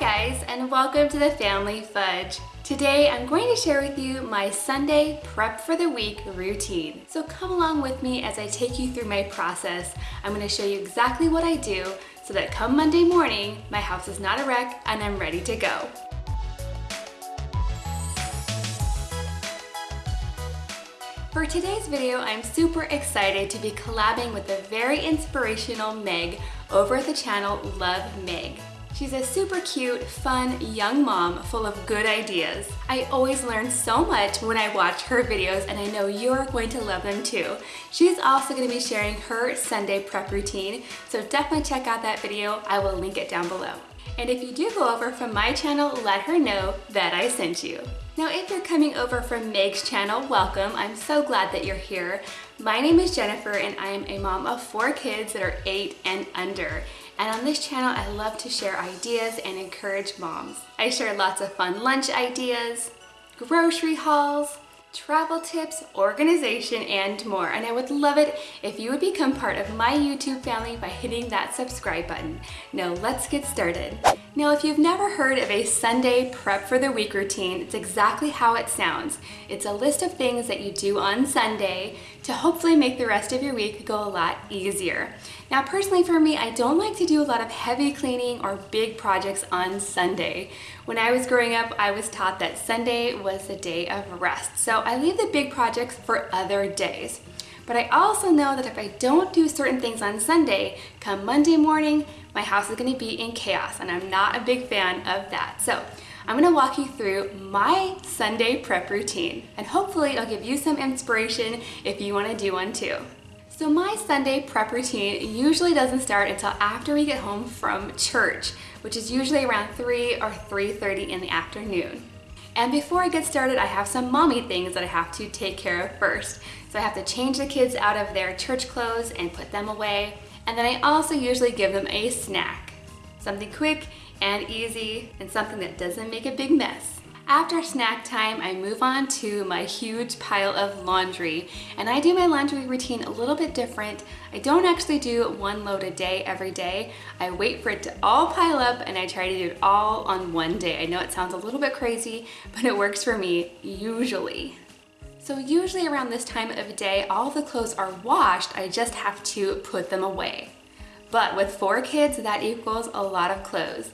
Guys and welcome to the Family Fudge. Today I'm going to share with you my Sunday prep for the week routine. So come along with me as I take you through my process. I'm going to show you exactly what I do so that come Monday morning my house is not a wreck and I'm ready to go. For today's video, I'm super excited to be collabing with the very inspirational Meg over at the channel Love Meg. She's a super cute, fun, young mom full of good ideas. I always learn so much when I watch her videos and I know you're going to love them too. She's also going to be sharing her Sunday prep routine, so definitely check out that video. I will link it down below. And if you do go over from my channel, let her know that I sent you. Now, if you're coming over from Meg's channel, welcome. I'm so glad that you're here. My name is Jennifer and I am a mom of four kids that are eight and under. And on this channel, I love to share ideas and encourage moms. I share lots of fun lunch ideas, grocery hauls, travel tips, organization, and more. And I would love it if you would become part of my YouTube family by hitting that subscribe button. Now let's get started. Now, if you've never heard of a Sunday prep for the week routine, it's exactly how it sounds. It's a list of things that you do on Sunday to hopefully make the rest of your week go a lot easier. Now, personally for me, I don't like to do a lot of heavy cleaning or big projects on Sunday. When I was growing up, I was taught that Sunday was the day of rest. So I leave the big projects for other days. But I also know that if I don't do certain things on Sunday, come Monday morning, my house is gonna be in chaos and I'm not a big fan of that. So I'm gonna walk you through my Sunday prep routine and hopefully it'll give you some inspiration if you wanna do one too. So my Sunday prep routine usually doesn't start until after we get home from church, which is usually around 3 or 3.30 in the afternoon. And before I get started, I have some mommy things that I have to take care of first. So I have to change the kids out of their church clothes and put them away. And then I also usually give them a snack. Something quick and easy and something that doesn't make a big mess. After snack time, I move on to my huge pile of laundry. And I do my laundry routine a little bit different. I don't actually do one load a day every day. I wait for it to all pile up and I try to do it all on one day. I know it sounds a little bit crazy, but it works for me usually. So usually around this time of day, all the clothes are washed. I just have to put them away. But with four kids, that equals a lot of clothes.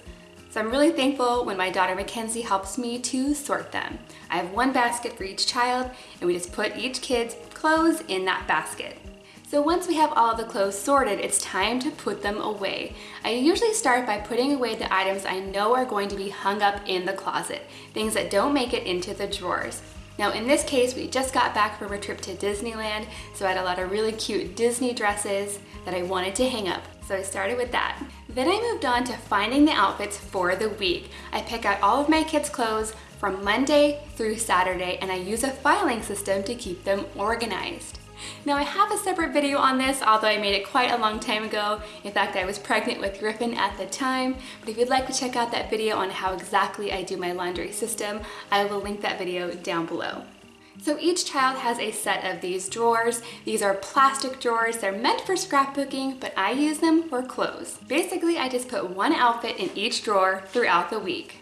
So I'm really thankful when my daughter Mackenzie helps me to sort them. I have one basket for each child and we just put each kid's clothes in that basket. So once we have all the clothes sorted, it's time to put them away. I usually start by putting away the items I know are going to be hung up in the closet, things that don't make it into the drawers. Now in this case, we just got back from a trip to Disneyland, so I had a lot of really cute Disney dresses that I wanted to hang up. So I started with that. Then I moved on to finding the outfits for the week. I pick out all of my kids' clothes from Monday through Saturday and I use a filing system to keep them organized. Now I have a separate video on this, although I made it quite a long time ago. In fact, I was pregnant with Griffin at the time. But if you'd like to check out that video on how exactly I do my laundry system, I will link that video down below. So each child has a set of these drawers. These are plastic drawers. They're meant for scrapbooking, but I use them for clothes. Basically, I just put one outfit in each drawer throughout the week.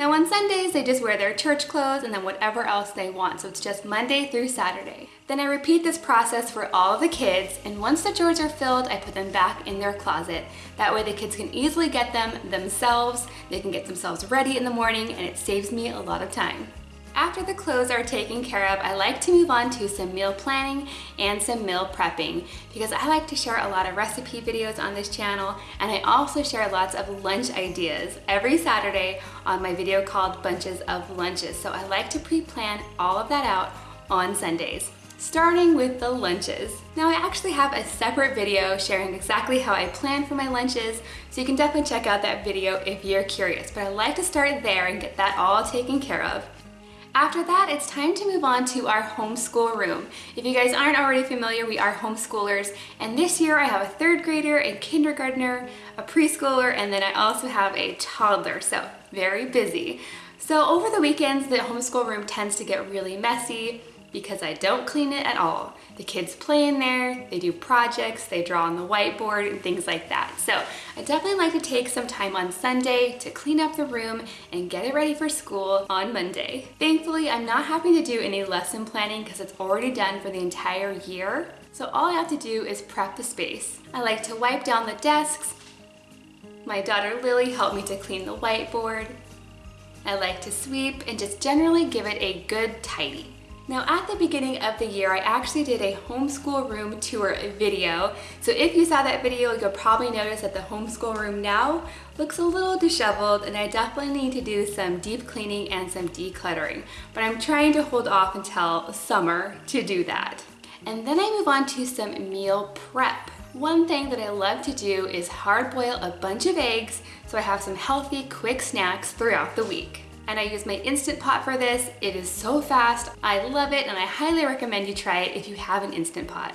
Now on Sundays, they just wear their church clothes and then whatever else they want. So it's just Monday through Saturday. Then I repeat this process for all the kids. And once the drawers are filled, I put them back in their closet. That way the kids can easily get them themselves. They can get themselves ready in the morning and it saves me a lot of time. After the clothes are taken care of, I like to move on to some meal planning and some meal prepping because I like to share a lot of recipe videos on this channel and I also share lots of lunch ideas every Saturday on my video called Bunches of Lunches. So I like to pre-plan all of that out on Sundays starting with the lunches. Now I actually have a separate video sharing exactly how I plan for my lunches, so you can definitely check out that video if you're curious, but I like to start there and get that all taken care of. After that, it's time to move on to our homeschool room. If you guys aren't already familiar, we are homeschoolers, and this year I have a third grader, a kindergartner, a preschooler, and then I also have a toddler, so very busy. So over the weekends, the homeschool room tends to get really messy. Because I don't clean it at all. The kids play in there, they do projects, they draw on the whiteboard and things like that. So I definitely like to take some time on Sunday to clean up the room and get it ready for school on Monday. Thankfully, I'm not having to do any lesson planning because it's already done for the entire year. So all I have to do is prep the space. I like to wipe down the desks. My daughter Lily helped me to clean the whiteboard. I like to sweep and just generally give it a good tidy. Now at the beginning of the year, I actually did a homeschool room tour video. So if you saw that video, you'll probably notice that the homeschool room now looks a little disheveled and I definitely need to do some deep cleaning and some decluttering. But I'm trying to hold off until summer to do that. And then I move on to some meal prep. One thing that I love to do is hard boil a bunch of eggs so I have some healthy, quick snacks throughout the week and I use my Instant Pot for this. It is so fast, I love it, and I highly recommend you try it if you have an Instant Pot.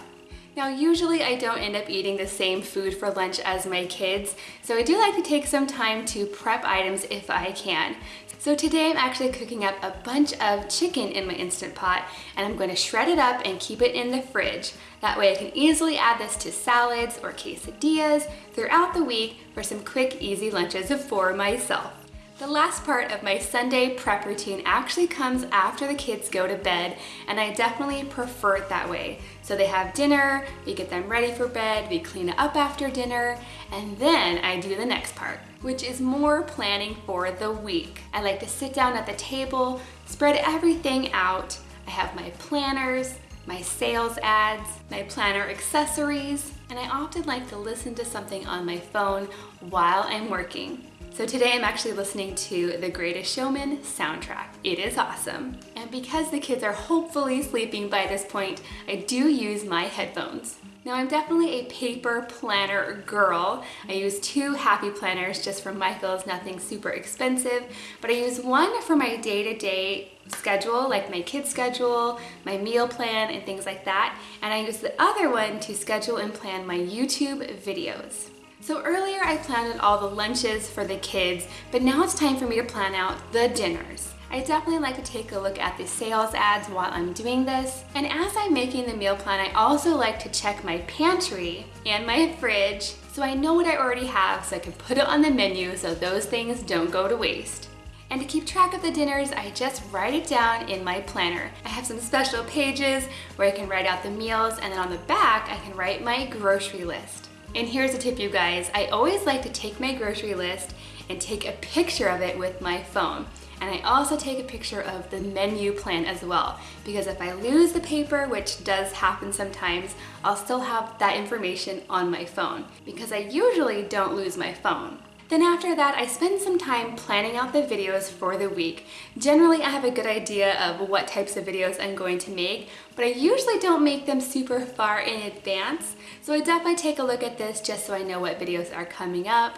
Now usually I don't end up eating the same food for lunch as my kids, so I do like to take some time to prep items if I can. So today I'm actually cooking up a bunch of chicken in my Instant Pot and I'm going to shred it up and keep it in the fridge. That way I can easily add this to salads or quesadillas throughout the week for some quick easy lunches for myself. The last part of my Sunday prep routine actually comes after the kids go to bed and I definitely prefer it that way. So they have dinner, we get them ready for bed, we clean up after dinner, and then I do the next part, which is more planning for the week. I like to sit down at the table, spread everything out. I have my planners, my sales ads, my planner accessories, and I often like to listen to something on my phone while I'm working. So today I'm actually listening to The Greatest Showman soundtrack. It is awesome. And because the kids are hopefully sleeping by this point, I do use my headphones. Now I'm definitely a paper planner girl. I use two happy planners just from Michaels, nothing super expensive, but I use one for my day-to-day -day schedule, like my kids schedule, my meal plan, and things like that. And I use the other one to schedule and plan my YouTube videos. So earlier I planned all the lunches for the kids, but now it's time for me to plan out the dinners. I definitely like to take a look at the sales ads while I'm doing this. And as I'm making the meal plan, I also like to check my pantry and my fridge so I know what I already have so I can put it on the menu so those things don't go to waste. And to keep track of the dinners, I just write it down in my planner. I have some special pages where I can write out the meals and then on the back I can write my grocery list. And here's a tip you guys, I always like to take my grocery list and take a picture of it with my phone. And I also take a picture of the menu plan as well, because if I lose the paper, which does happen sometimes, I'll still have that information on my phone, because I usually don't lose my phone. Then after that, I spend some time planning out the videos for the week. Generally, I have a good idea of what types of videos I'm going to make, but I usually don't make them super far in advance. So I definitely take a look at this just so I know what videos are coming up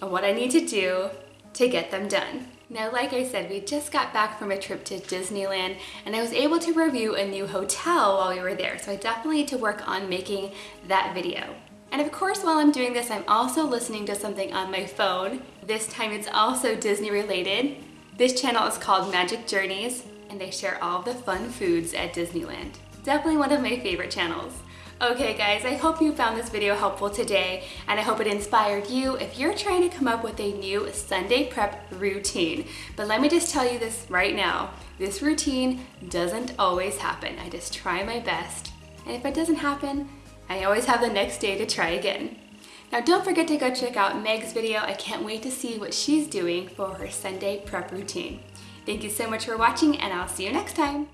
and what I need to do to get them done. Now, like I said, we just got back from a trip to Disneyland and I was able to review a new hotel while we were there. So I definitely need to work on making that video. And of course, while I'm doing this, I'm also listening to something on my phone. This time it's also Disney related. This channel is called Magic Journeys, and they share all the fun foods at Disneyland. Definitely one of my favorite channels. Okay guys, I hope you found this video helpful today and I hope it inspired you if you're trying to come up with a new Sunday prep routine. But let me just tell you this right now, this routine doesn't always happen. I just try my best. And if it doesn't happen, I always have the next day to try again. Now don't forget to go check out Meg's video. I can't wait to see what she's doing for her Sunday prep routine. Thank you so much for watching and I'll see you next time.